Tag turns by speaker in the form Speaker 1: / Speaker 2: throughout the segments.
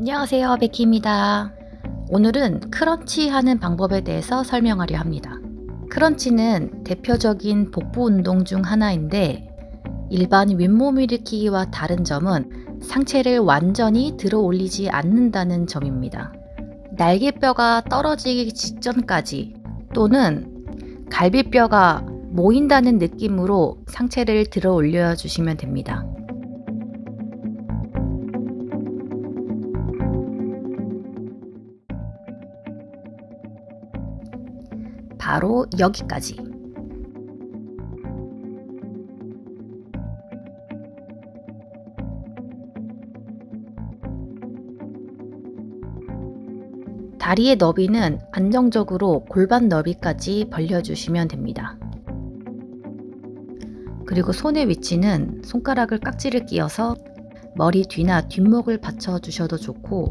Speaker 1: 안녕하세요 베키입니다. 오늘은 크런치 하는 방법에 대해서 설명하려 합니다. 크런치는 대표적인 복부 운동 중 하나인데 일반 윗몸 일으키기와 다른 점은 상체를 완전히 들어 올리지 않는다는 점입니다. 날개뼈가 떨어지기 직전까지 또는 갈비뼈가 모인다는 느낌으로 상체를 들어 올려 주시면 됩니다 바로 여기까지. 다리의 너비는 안정적으로 골반 너비까지 벌려주시면 됩니다. 그리고 손의 위치는 손가락을 깍지를 끼어서 머리 뒤나 뒷목을 받쳐 주셔도 좋고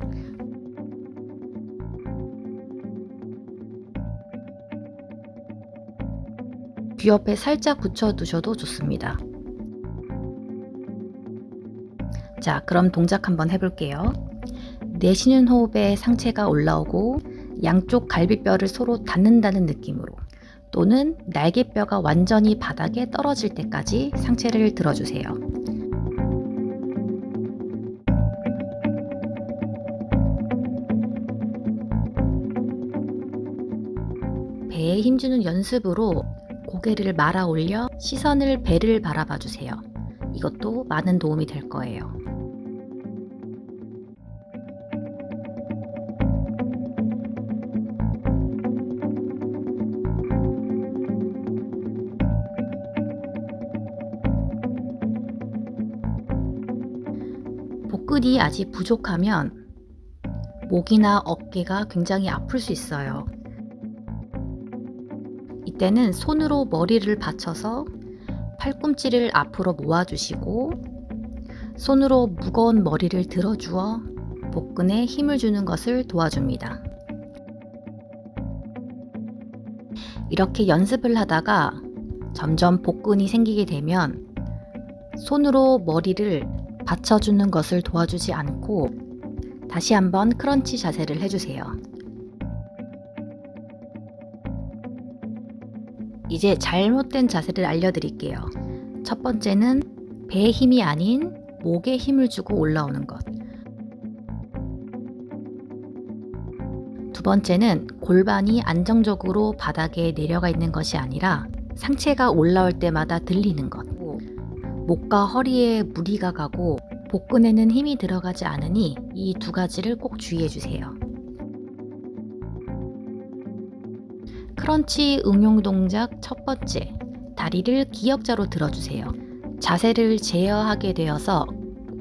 Speaker 1: 귀 옆에 살짝 붙여 두셔도 좋습니다. 자 그럼 동작 한번 해볼게요. 내쉬는 호흡에 상체가 올라오고 양쪽 갈비뼈를 서로 닿는다는 느낌으로 또는 날개뼈가 완전히 바닥에 떨어질 때까지 상체를 들어주세요. 배에 힘주는 연습으로 고개를 말아 올려 시선을 배를 바라봐 주세요. 이것도 많은 도움이 될 거예요. 복근이 아직 부족하면 목이나 어깨가 굉장히 아플 수 있어요. 이때는 손으로 머리를 받쳐서 팔꿈치를 앞으로 모아주시고 손으로 무거운 머리를 들어주어 복근에 힘을 주는 것을 도와줍니다. 이렇게 연습을 하다가 점점 복근이 생기게 되면 손으로 머리를 받쳐주는 것을 도와주지 않고 다시 한번 크런치 자세를 해주세요. 이제 잘못된 자세를 알려드릴게요. 첫 번째는 배에 힘이 아닌 목에 힘을 주고 올라오는 것. 두 번째는 골반이 안정적으로 바닥에 내려가 있는 것이 아니라 상체가 올라올 때마다 들리는 것. 목과 허리에 무리가 가고 복근에는 힘이 들어가지 않으니 이 두 가지를 꼭 주의해 주세요. 크런치 응용 동작 첫 번째, 다리를 기역자로 들어주세요. 자세를 제어하게 되어서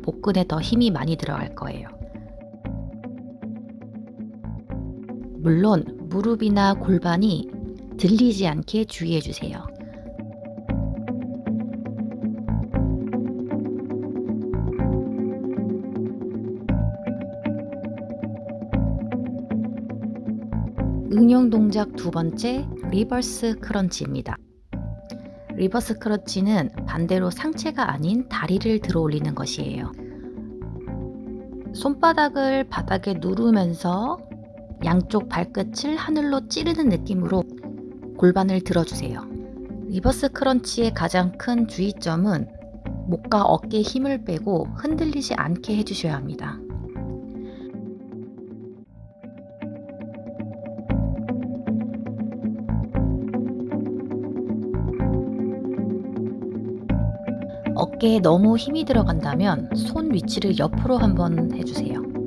Speaker 1: 복근에 더 힘이 많이 들어갈 거예요. 물론 무릎이나 골반이 들리지 않게 주의해 주세요. 응용 동작 두 번째 reverse crunch입니다. reverse crunch는 반대로 상체가 아닌 다리를 들어 올리는 것이에요. 손바닥을 바닥에 누르면서 양쪽 발끝을 하늘로 찌르는 느낌으로 골반을 들어주세요. reverse crunch의 가장 큰 주의점은 목과 어깨에 힘을 빼고 흔들리지 않게 해주셔야 합니다. 어깨에 너무 힘이 들어간다면 손 위치를 옆으로 한번 해주세요.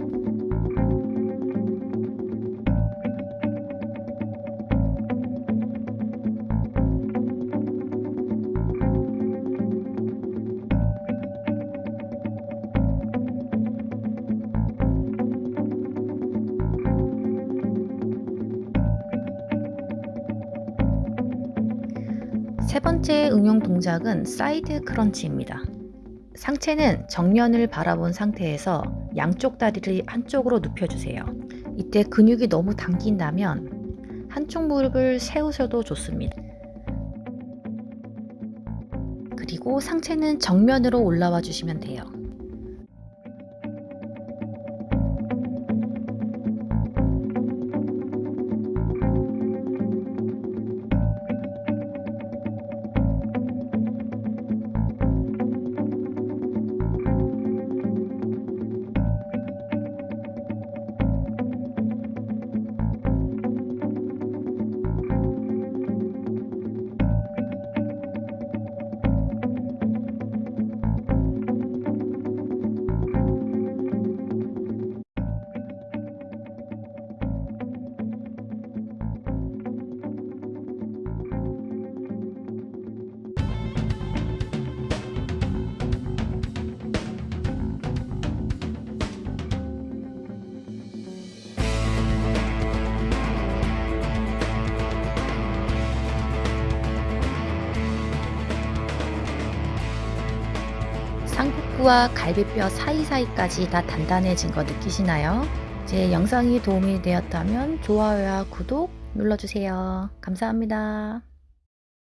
Speaker 1: 세 번째 응용 동작은 side crunch입니다. 상체는 정면을 바라본 상태에서 양쪽 다리를 한쪽으로 눕혀주세요. 이때 근육이 너무 당긴다면 한쪽 무릎을 세우셔도 좋습니다. 그리고 상체는 정면으로 올라와 주시면 돼요. 복부와 갈비뼈 사이사이까지 다 단단해진 거 느끼시나요? 제 영상이 도움이 되었다면 좋아요와 구독 눌러주세요. 감사합니다.